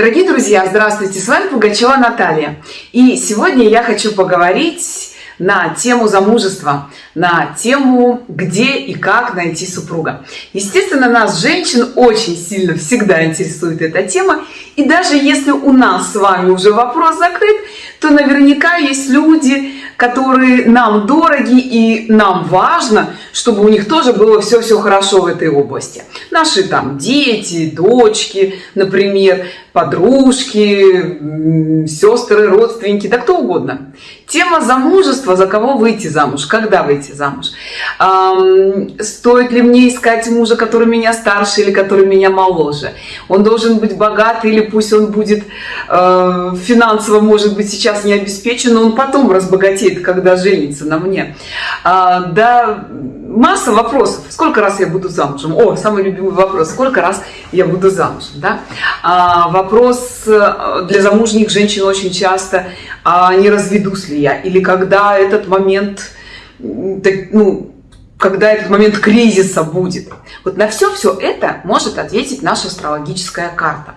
Дорогие друзья, здравствуйте! С вами Пугачева Наталья. И сегодня я хочу поговорить на тему замужества, на тему, где и как найти супруга. Естественно, нас, женщин, очень сильно всегда интересует эта тема. И даже если у нас с вами уже вопрос закрыт, то наверняка есть люди, которые нам дороги и нам важно, чтобы у них тоже было все-все хорошо в этой области. Наши там дети, дочки, например, подружки, сестры, родственники, да кто угодно. Тема замужества, за кого выйти замуж, когда выйти замуж. Стоит ли мне искать мужа, который меня старше или который меня моложе? Он должен быть богат или пусть он будет э, финансово, может быть, сейчас не обеспечен, но он потом разбогатеет, когда женится на мне. А, да, масса вопросов. Сколько раз я буду замужем? О, самый любимый вопрос. Сколько раз я буду замужем? Да? А, вопрос э, для замужних женщин очень часто, а не разведусь ли я? Или когда этот момент, ну, когда этот момент кризиса будет. Вот на все все это может ответить наша астрологическая карта.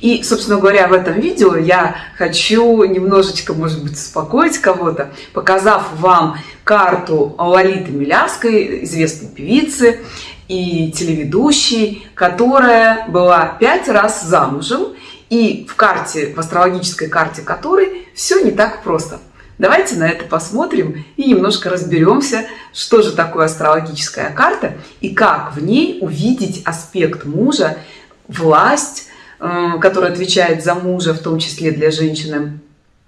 И, собственно говоря, в этом видео я хочу немножечко, может быть, успокоить кого-то, показав вам карту Лолиты Милявской, известной певицы и телеведущей, которая была пять раз замужем, и в карте, в астрологической карте которой все не так просто – Давайте на это посмотрим и немножко разберемся, что же такое астрологическая карта и как в ней увидеть аспект мужа, власть, э, которая отвечает за мужа, в том числе для женщины,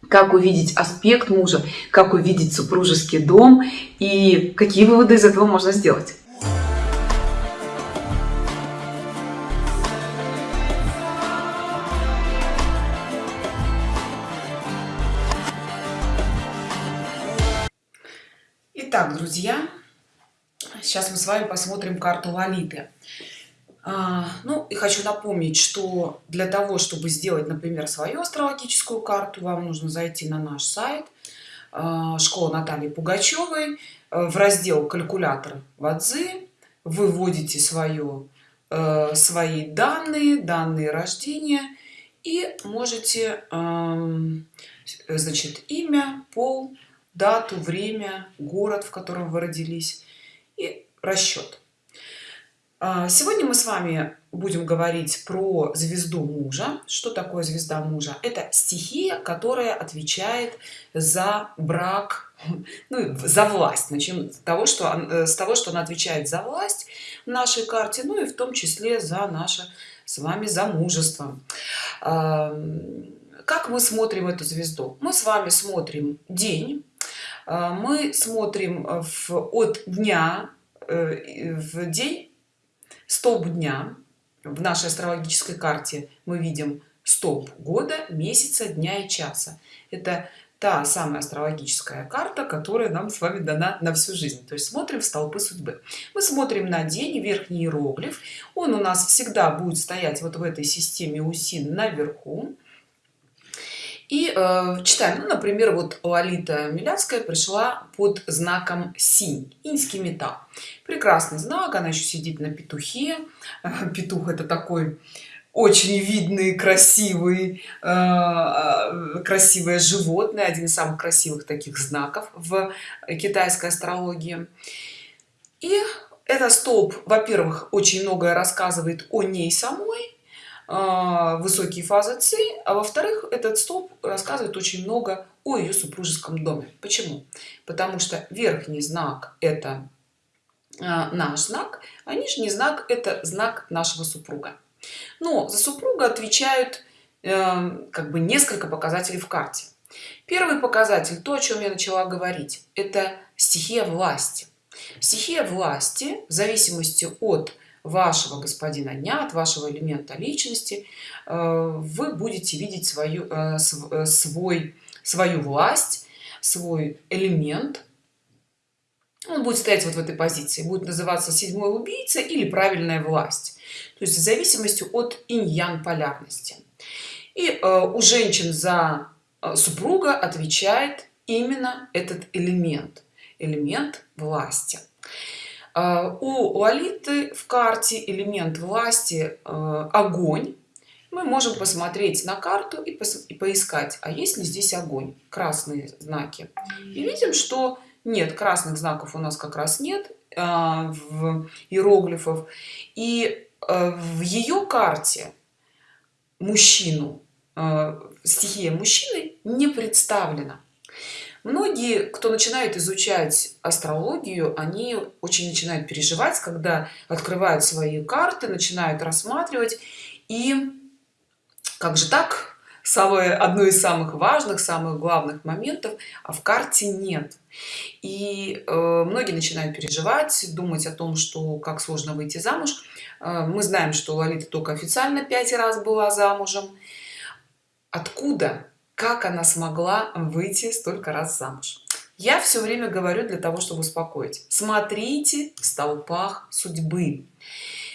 как увидеть аспект мужа, как увидеть супружеский дом и какие выводы из этого можно сделать. Друзья, сейчас мы с вами посмотрим карту Лолиты. А, ну и хочу напомнить, что для того, чтобы сделать, например, свою астрологическую карту, вам нужно зайти на наш сайт а, школа Натальи Пугачевой э, в раздел калькулятор Вадзы, вы вводите свое, э, свои данные, данные рождения и можете, значит, имя, пол, дату, время, город, в котором вы родились и расчет. А, сегодня мы с вами будем говорить про звезду мужа. Что такое звезда мужа? Это стихия, которая отвечает за брак, ну, за власть. Начнем с того, что, э, с того, что она отвечает за власть в нашей карте, ну и в том числе за наше с вами замужество. Как мы смотрим эту звезду? Мы с вами смотрим день, мы смотрим э, в, от дня э, в день стоп дня. В нашей астрологической карте мы видим стоп года месяца дня и часа. Это та самая астрологическая карта которая нам с вами дана на всю жизнь. То есть смотрим в столпы судьбы. Мы смотрим на день верхний иероглиф. Он у нас всегда будет стоять вот в этой системе усин наверху и э, читаем. Ну, например вот лолита милявская пришла под знаком синь инский металл прекрасный знак она еще сидит на петухе. Петух это такой очень видный красивый э, э, красивое животное один из самых красивых таких знаков в китайской астрологии. И это столб во-первых очень многое рассказывает о ней самой высокие фазы ци а во-вторых этот столб рассказывает очень много о ее супружеском доме. Почему? Потому что верхний знак это а, наш знак а нижний знак это знак нашего супруга. Но за супруга отвечают э, как бы несколько показателей в карте. Первый показатель то о чем я начала говорить это стихия власти. Стихия власти в зависимости от вашего господина дня от вашего элемента личности. Э, вы будете видеть свою э, э, свой свою власть свой элемент. Он будет стоять вот в этой позиции будет называться седьмой убийца или правильная власть то есть в зависимости от инь-ян полярности. И у женщин за супруга отвечает именно этот элемент. Элемент власти у лолиты в карте элемент власти а, огонь. Мы можем посмотреть на карту и, и поискать а есть ли здесь огонь красные знаки. И видим что нет красных знаков у нас как раз нет а, в иероглифов. И а, в ее карте мужчину а, стихия мужчины не представлена многие кто начинает изучать астрологию они очень начинают переживать когда открывают свои карты начинают рассматривать. И как же так? Самое одно из самых важных самых главных моментов а в карте нет. И э, многие начинают переживать думать о том что как сложно выйти замуж. Э, мы знаем что лолита только официально пять раз была замужем. Откуда как она смогла выйти столько раз замуж. Я все время говорю для того чтобы успокоить. Смотрите в столпах судьбы.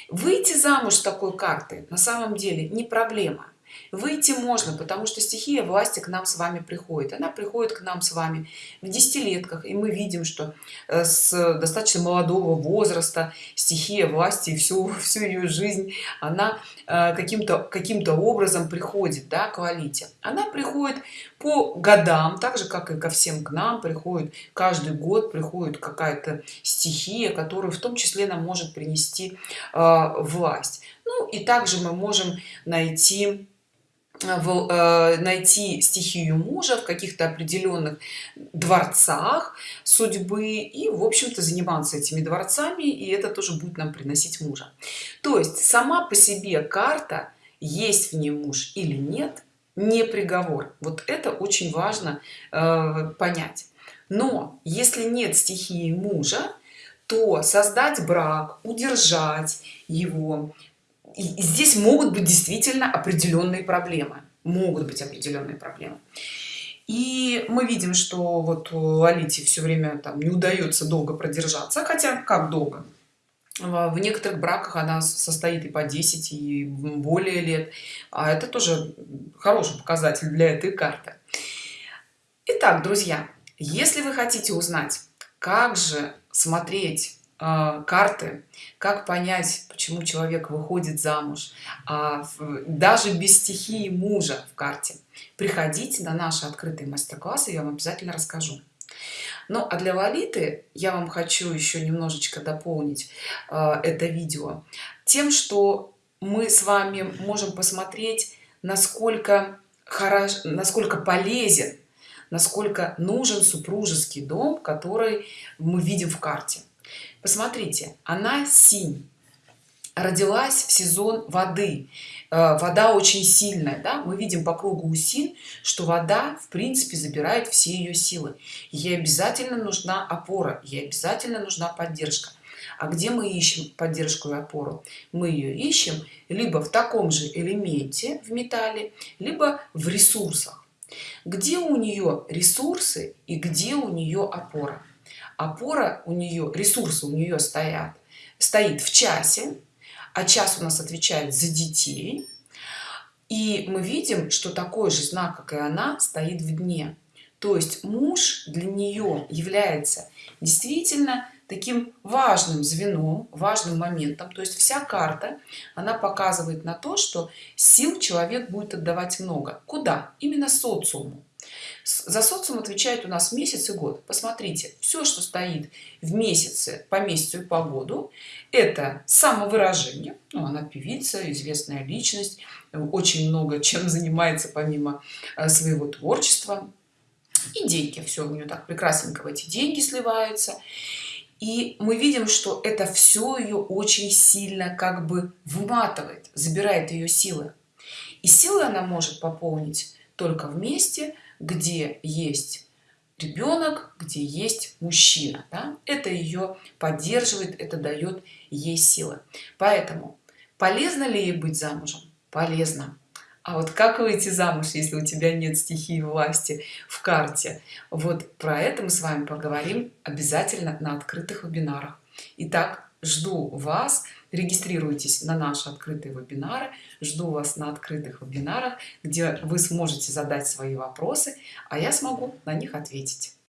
Выйти замуж такой карты на самом деле не проблема выйти можно потому что стихия власти к нам с вами приходит. Она приходит к нам с вами в десятилетках и мы видим что э, с достаточно молодого возраста стихия власти всю всю ее жизнь она э, каким-то каким-то образом приходит да, к валите она приходит по годам так же как и ко всем к нам приходит каждый год приходит какая-то стихия которую в том числе нам может принести э, власть ну и также мы можем найти найти стихию мужа в каких-то определенных дворцах судьбы и в общем-то заниматься этими дворцами и это тоже будет нам приносить мужа. То есть сама по себе карта есть в ней муж или нет не приговор. Вот это очень важно э, понять. Но если нет стихии мужа то создать брак удержать его и здесь могут быть действительно определенные проблемы. Могут быть определенные проблемы. И мы видим что вот лолите все время там не удается долго продержаться хотя как долго? В некоторых браках она состоит и по 10 и более лет. А это тоже хороший показатель для этой карты. Итак, друзья если вы хотите узнать как же смотреть карты как понять почему человек выходит замуж а, даже без стихии мужа в карте. Приходите на наши открытые мастер-классы я вам обязательно расскажу. Ну а для валиты я вам хочу еще немножечко дополнить а, это видео тем что мы с вами можем посмотреть насколько хорош насколько полезен насколько нужен супружеский дом который мы видим в карте посмотрите она синь. Родилась в сезон воды. Э, вода очень сильная да? мы видим по кругу усин что вода в принципе забирает все ее силы. Ей обязательно нужна опора ей обязательно нужна поддержка. А где мы ищем поддержку и опору? Мы ее ищем либо в таком же элементе в металле либо в ресурсах. Где у нее ресурсы и где у нее опора опора у нее ресурсы у нее стоят стоит в часе а час у нас отвечает за детей. И мы видим что такой же знак как и она стоит в дне. То есть муж для нее является действительно таким важным звеном важным моментом. То есть вся карта она показывает на то что сил человек будет отдавать много. Куда? Именно социуму за социум отвечает у нас месяц и год. Посмотрите все что стоит в месяце по месяцу и по году это самовыражение. Ну, она певица известная личность очень много чем занимается помимо э, своего творчества. И деньги все у нее так прекрасненько в эти деньги сливаются. И мы видим что это все ее очень сильно как бы выматывает забирает ее силы. И силы она может пополнить только вместе где есть ребенок где есть мужчина да? это ее поддерживает это дает ей силы. Поэтому полезно ли ей быть замужем? Полезно. А вот как выйти замуж если у тебя нет стихии власти в карте? Вот про это мы с вами поговорим обязательно на открытых вебинарах. Итак, жду вас. Регистрируйтесь на наши открытые вебинары. Жду вас на открытых вебинарах где вы сможете задать свои вопросы а я смогу на них ответить